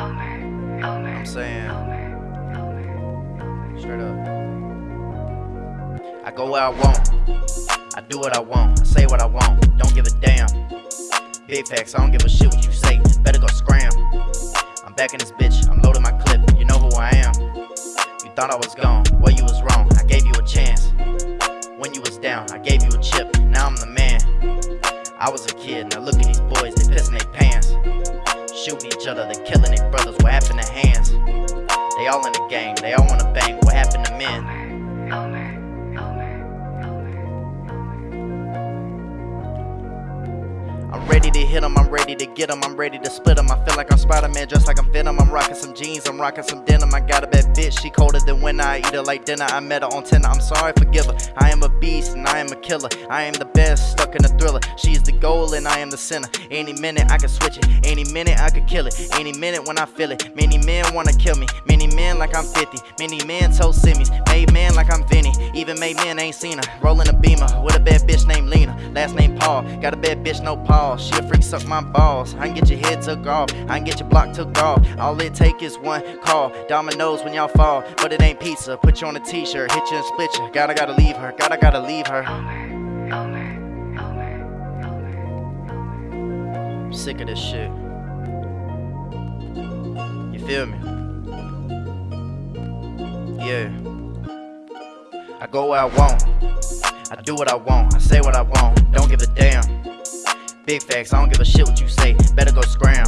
I'm saying? Straight up. I go where I want. I do what I want. I say what I want. Don't give a damn. Big facts, I don't give a shit what you say. Better go scram. I'm back in this bitch. I'm loading my clip. You know who I am. You thought I was gone. Well, you was wrong. I gave you a chance. When you was down, I gave you a chip. Now I'm the man. I was a kid. Now look at these boys. They pissing their pants. Shooting each other. They killing their brothers. What happened to hands? They all in the game. They all wanna bang. What happened to men? I'm ready to hit 'em, I'm ready to get 'em, I'm ready to split 'em. I feel like I'm Spider-Man, dressed like I'm Venom. I'm rocking some jeans, I'm rocking some denim. I got a bitch, she colder than when I eat her like dinner. I met her on Tinder, I'm sorry, forgive her. I am a beast and I am a killer. I am the best, stuck in a thriller. She is the goal and I am the center. Any minute I can switch it, any minute I could kill it. Any minute when I feel it. Many men wanna kill me, many men like I'm 50. Many men told Simmies, made men like I'm Vinny. Even made men ain't seen her. Rolling a beamer with a bad bitch named Lena. Last name Paul, got a bad bitch, no Paul. She a freak, suck my balls. I can get your head took off, I can get your block took off. All it take is one call. Dominoes when y'all fall, but it ain't pizza. Put you on a t-shirt, hit you and split you. Gotta gotta leave her, gotta gotta leave her. I'm sick of this shit. You feel me? Yeah. I go where I want. I do what I want. I say what I want. Don't give a damn. Big facts, I don't give a shit what you say. Better go scram.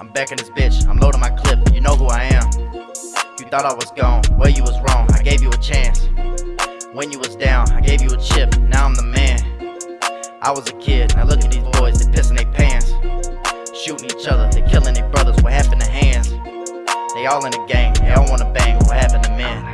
I'm back in this bitch. I'm loading my clip. You know who I am. You thought I was gone. Well, you was wrong. I gave you a chance. When you was down, I gave you a chip. Now I'm the man. I was a kid. Now look at these boys. They pissing their pants. Shooting each other. They killing their brothers. What happened to hands? They all in the game. They all wanna bang. What happened to men?